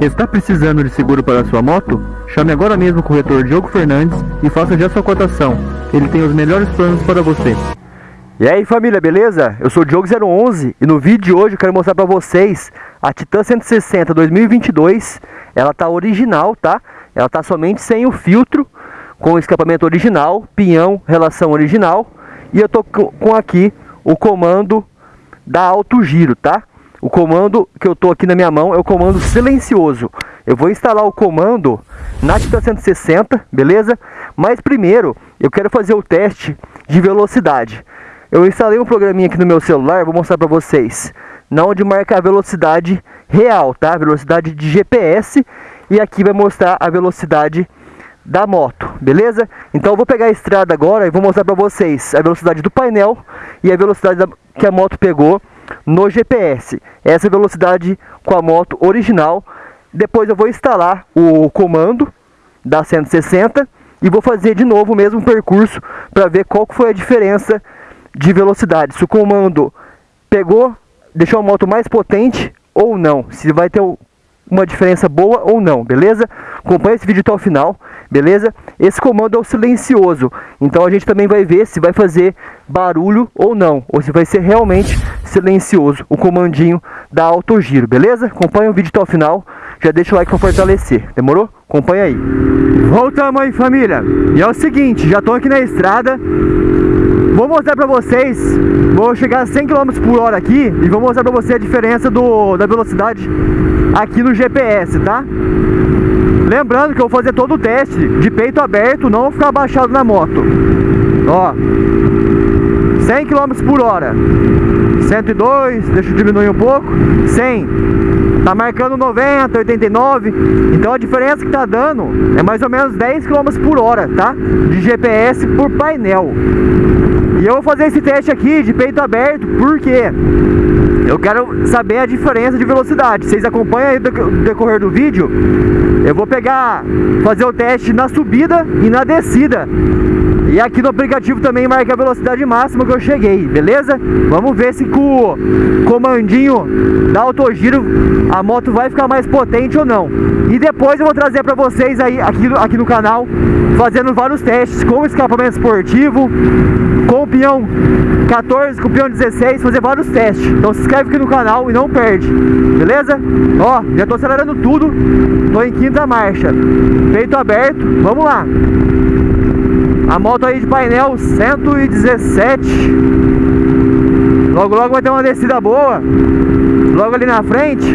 Está precisando de seguro para sua moto? Chame agora mesmo o corretor Diogo Fernandes e faça já sua cotação. Ele tem os melhores planos para você. E aí família, beleza? Eu sou o Diogo011 e no vídeo de hoje eu quero mostrar para vocês a Titan 160 2022. Ela tá original, tá? Ela tá somente sem o filtro, com o escapamento original, pinhão, relação original. E eu tô com aqui o comando da alto giro, tá? O comando que eu tô aqui na minha mão é o comando silencioso. Eu vou instalar o comando na Titan 160, beleza? Mas primeiro eu quero fazer o teste de velocidade. Eu instalei um programinha aqui no meu celular, vou mostrar para vocês. Na onde marca a velocidade real, tá? Velocidade de GPS e aqui vai mostrar a velocidade da moto, beleza? Então eu vou pegar a estrada agora e vou mostrar para vocês a velocidade do painel e a velocidade da, que a moto pegou no GPS. Essa é velocidade com a moto original. Depois eu vou instalar o comando da 160 e vou fazer de novo o mesmo percurso para ver qual foi a diferença de velocidade. Se o comando pegou, deixou a moto mais potente ou não. Se vai ter uma diferença boa ou não, beleza? Acompanhe esse vídeo até o final, beleza? Esse comando é o silencioso, então a gente também vai ver se vai fazer barulho ou não, ou se vai ser realmente silencioso o comandinho da autogiro, beleza? Acompanhe o vídeo até o final, já deixa o like para fortalecer, demorou? Acompanha aí. Voltamos aí família, e é o seguinte, já estou aqui na estrada, Vou mostrar pra vocês, vou chegar a 100 km por hora aqui e vou mostrar pra você a diferença do, da velocidade aqui no GPS, tá? Lembrando que eu vou fazer todo o teste de peito aberto, não ficar abaixado na moto. Ó, 100 km por hora, 102, deixa eu diminuir um pouco, 100, tá marcando 90, 89, então a diferença que tá dando é mais ou menos 10 km por hora, tá? De GPS por painel. E eu vou fazer esse teste aqui de peito aberto, porque eu quero saber a diferença de velocidade. Vocês acompanham aí no decorrer do vídeo. Eu vou pegar, fazer o teste na subida e na descida. E aqui no aplicativo também marca a velocidade máxima que eu cheguei, beleza? Vamos ver se com o comandinho da autogiro a moto vai ficar mais potente ou não. E depois eu vou trazer para vocês aí aqui, aqui no canal, fazendo vários testes com escapamento esportivo, com o peão 14, com o peão 16, fazer vários testes. Então se inscreve aqui no canal e não perde, beleza? Ó, já tô acelerando tudo, tô em quinta marcha, peito aberto, vamos lá. A moto aí de painel 117 Logo logo vai ter uma descida boa. Logo ali na frente.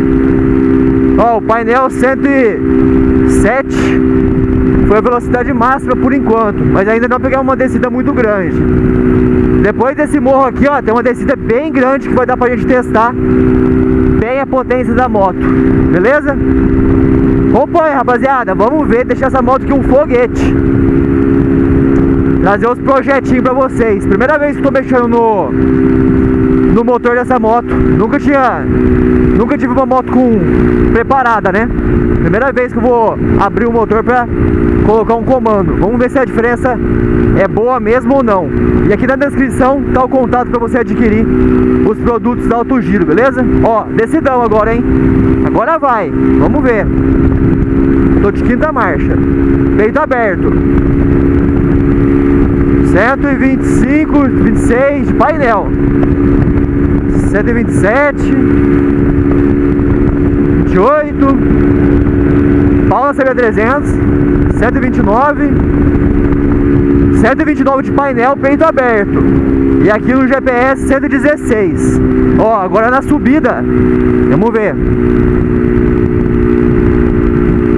Ó, o painel 107 Foi a velocidade máxima por enquanto Mas ainda não peguei uma descida muito grande. Depois desse morro aqui, ó Tem uma descida bem grande que vai dar pra gente testar Bem a potência da moto. Beleza? Acompanha, rapaziada. Vamos ver, deixar essa moto aqui um foguete trazer os projetinhos pra vocês. Primeira vez que tô mexendo no, no motor dessa moto. Nunca tinha, nunca tive uma moto com preparada, né? Primeira vez que eu vou abrir o motor pra colocar um comando. Vamos ver se a diferença é boa mesmo ou não. E aqui na descrição tá o contato pra você adquirir os produtos da Alto Giro, beleza? Ó, decidão agora, hein? Agora vai, vamos ver. Tô de quinta marcha. Peito aberto. 125, 26 de painel. 127 28 Paula CB300 129 129 de painel, peito aberto. E aqui no GPS 116 Ó, agora na subida. Vamos ver.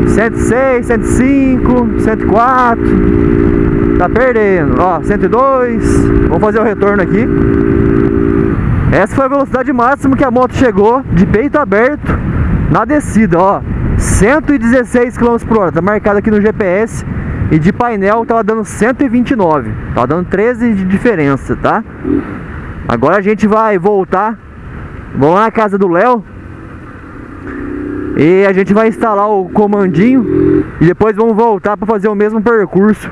106, 105, 104 Tá perdendo. Ó, 102. Vamos fazer o retorno aqui. Essa foi a velocidade máxima que a moto chegou de peito aberto na descida, ó. 116 km por hora. Tá marcado aqui no GPS. E de painel tava dando 129. Tava dando 13 de diferença, tá? Agora a gente vai voltar. Vamos lá na casa do Léo e a gente vai instalar o comandinho e depois vamos voltar para fazer o mesmo percurso.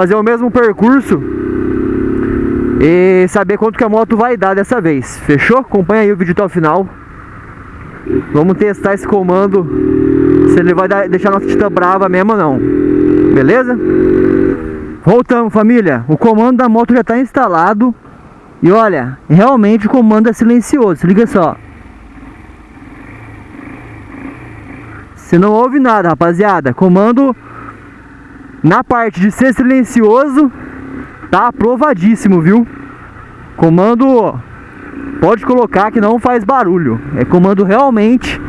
Fazer o mesmo percurso e saber quanto que a moto vai dar dessa vez. Fechou? Acompanha aí o vídeo até o final. Vamos testar esse comando, se ele vai deixar nossa Titan brava mesmo ou não. Beleza? Voltamos, família. O comando da moto já está instalado. E olha, realmente o comando é silencioso. Se liga só. Você não ouve nada, rapaziada. Comando na parte de ser silencioso tá aprovadíssimo, viu? Comando pode colocar que não faz barulho. É comando realmente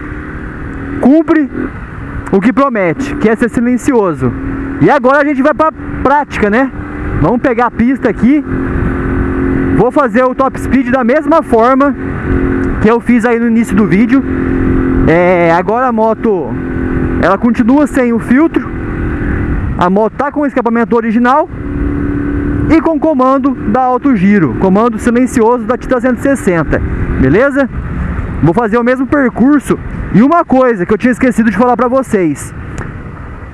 cumpre o que promete, que é ser silencioso. E agora a gente vai pra prática, né? Vamos pegar a pista aqui. Vou fazer o top speed da mesma forma que eu fiz aí no início do vídeo. É, agora a moto ela continua sem o filtro. A moto tá com o escapamento original e com comando da Alto Giro, comando silencioso da Titan 160, beleza? Vou fazer o mesmo percurso. E uma coisa que eu tinha esquecido de falar para vocês.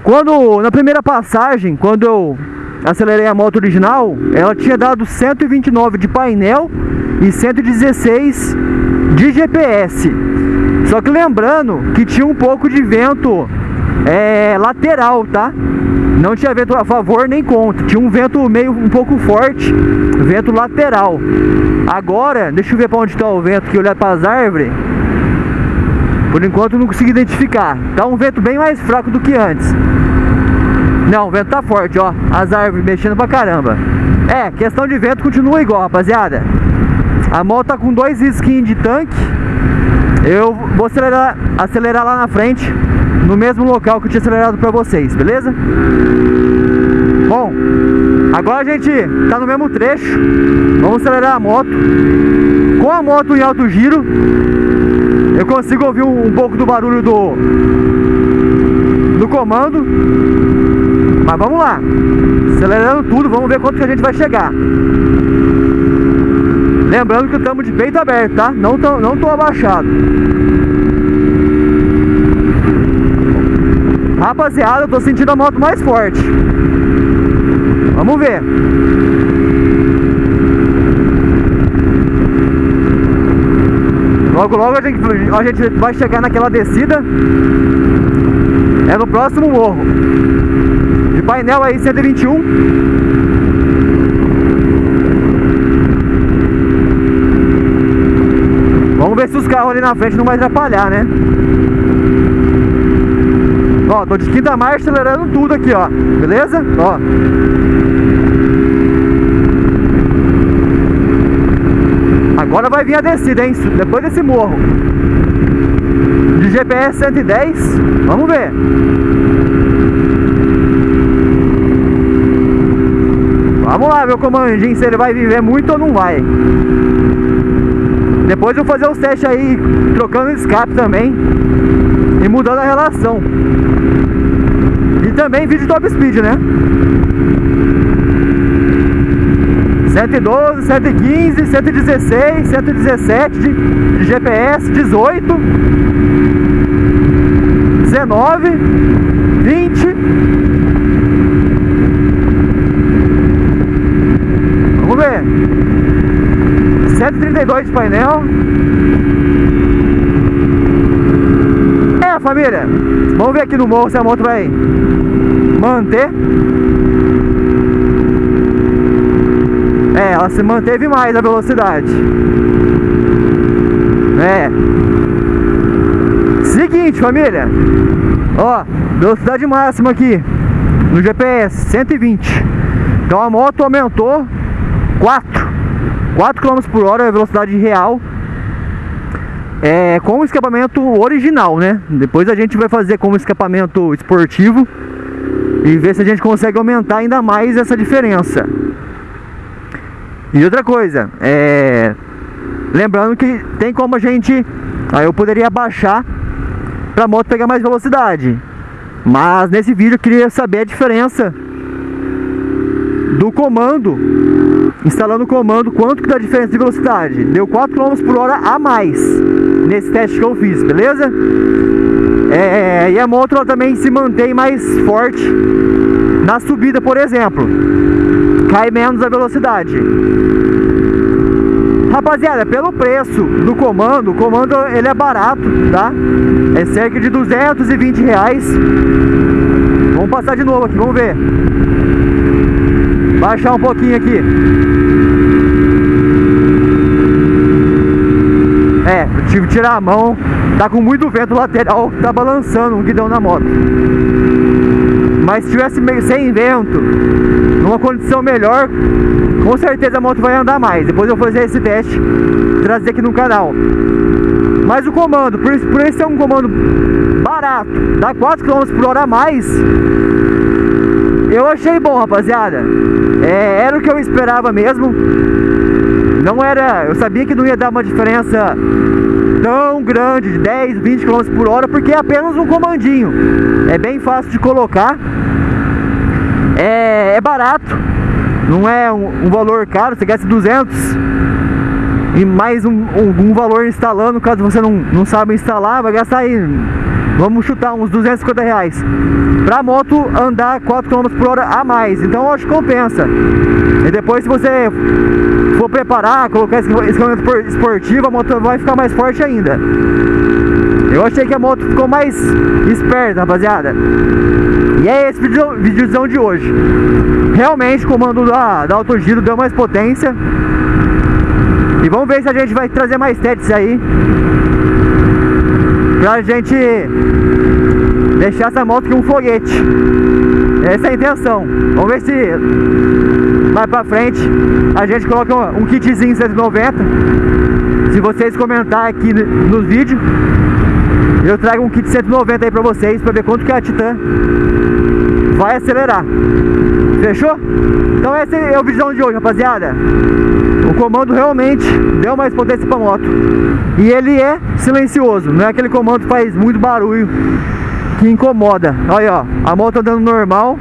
Quando na primeira passagem, quando eu acelerei a moto original, ela tinha dado 129 de painel e 116 de GPS. Só que lembrando que tinha um pouco de vento é, lateral, tá? Não tinha vento a favor nem contra, tinha um vento meio um pouco forte, vento lateral. Agora, deixa eu ver para onde está o vento que olhar para as árvores. Por enquanto não consegui identificar. Tá um vento bem mais fraco do que antes. Não, o vento tá forte, ó. As árvores mexendo pra caramba. É, questão de vento continua igual, rapaziada. A moto tá com dois skins de tanque. Eu vou acelerar, acelerar lá na frente no mesmo local que eu tinha acelerado para vocês, beleza? Bom, agora a gente tá no mesmo trecho, vamos acelerar a moto. Com a moto em alto giro, eu consigo ouvir um, um pouco do barulho do, do comando. Mas vamos lá, acelerando tudo, vamos ver quanto que a gente vai chegar. Lembrando que estamos de peito aberto, tá? Não tô, não tô abaixado. Rapaziada, eu tô sentindo a moto mais forte. Vamos ver. Logo, logo a gente, a gente vai chegar naquela descida. É no próximo morro. De painel aí, 121. Vamos ver se os carros ali na frente não vai atrapalhar, né? Ó, tô de quinta marcha acelerando tudo aqui, ó. Beleza? Ó. Agora vai vir a descida, hein? Depois desse morro. De GPS 110. Vamos ver. Vamos lá, meu comandinho, se ele vai viver muito ou não vai. Depois eu vou fazer os testes aí, trocando escape também. E mudando a relação. E também vídeo top speed, né? 112, 115, 116, 117 de, de GPS, 18, 19, 20. Vamos ver. 132 de painel. É, família. Vamos ver aqui no morro se a moto vai manter. É, ela se manteve mais a velocidade. É. Seguinte, família. Ó, velocidade máxima aqui no GPS 120. Então a moto aumentou 4 4 km por hora é a velocidade real é, com o escapamento original, né? Depois a gente vai fazer com o escapamento esportivo e ver se a gente consegue aumentar ainda mais essa diferença. E outra coisa, é, lembrando que tem como a gente, aí eu poderia baixar para a moto pegar mais velocidade. Mas nesse vídeo eu queria saber a diferença do comando, instalando o comando, quanto que dá diferença de velocidade. Deu 4 km por hora a mais nesse teste que eu fiz, beleza? É, e a moto ela também se mantém mais forte na subida, por exemplo. Cai menos a velocidade. Rapaziada, pelo preço do comando, o comando ele é barato, tá? É cerca de 220 reais. Vamos passar de novo aqui, vamos ver. Baixar um pouquinho aqui. É, eu tive que tirar a mão. Tá com muito vento lateral, tá balançando o guidão na moto. Mas se tivesse sem vento, numa condição melhor, com certeza a moto vai andar mais. Depois eu vou fazer esse teste, trazer aqui no canal. Mas o comando, por, por esse ser um comando barato, dá 4 km por hora a mais, eu achei bom, rapaziada. É, era o que eu esperava mesmo. Não era. Eu sabia que não ia dar uma diferença tão grande, de 10, 20 km por hora, porque é apenas um comandinho. É bem fácil de colocar. É, é barato. Não é um, um valor caro, você gasta 200 e mais um, um, um, valor instalando, caso você não, não saiba instalar, vai gastar aí vamos chutar uns 250 reais. Pra moto andar 4 km por hora a mais, então acho que compensa. E depois se você for preparar, colocar equipamento esportivo, a moto vai ficar mais forte ainda. Eu achei que a moto ficou mais esperta, rapaziada. E é esse vídeo, videozão de hoje. Realmente o comando da, da Autogiro deu mais potência. E vamos ver se a gente vai trazer mais testes aí pra gente deixar essa moto aqui um foguete. Essa é a intenção. Vamos ver se mais pra frente a gente coloca um, kitzinho 190. Se vocês comentarem aqui nos vídeos, eu trago um kit 190 aí pra vocês pra ver quanto que a Titan vai acelerar. Fechou? Então esse é o vídeo de hoje, rapaziada. O comando realmente deu mais potência pra moto. E ele é silencioso, não é aquele comando que faz muito barulho que incomoda. Olha, ó, a moto andando normal,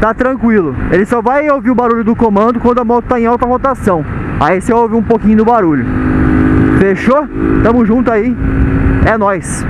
tá tranquilo. Ele só vai ouvir o barulho do comando quando a moto tá em alta rotação. Aí você ouve um pouquinho do barulho. Fechou? Tamo junto aí. É nóis.